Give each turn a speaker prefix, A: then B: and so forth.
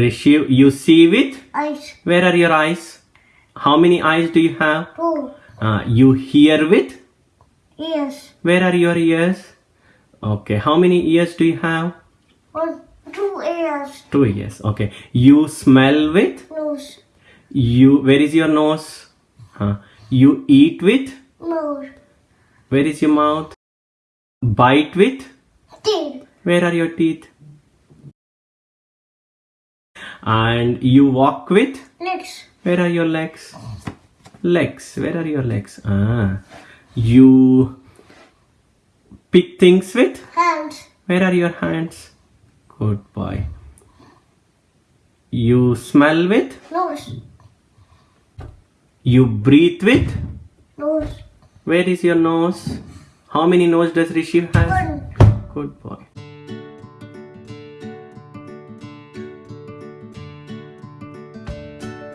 A: Rishi, you see with?
B: eyes,
A: Where are your eyes? How many eyes do you have?
B: two,
A: Uh, you hear with?
B: ears,
A: Where are your ears? Okay, how many ears do you have?
B: one, two ears,
A: Two ears. Okay. You smell with?
B: nose,
A: You. Where is your nose? Huh. You eat with?
B: mouth,
A: Where is your mouth? Bite with?
B: teeth,
A: Where are your teeth? And you walk with?
B: legs,
A: Where are your legs? Legs. Where are your legs? Ah. You pick things with?
B: hands,
A: Where are your hands? Good boy. You smell with?
B: nose,
A: You breathe with?
B: nose,
A: Where is your nose? How many nose does Rishi have?
B: one.
A: Good boy.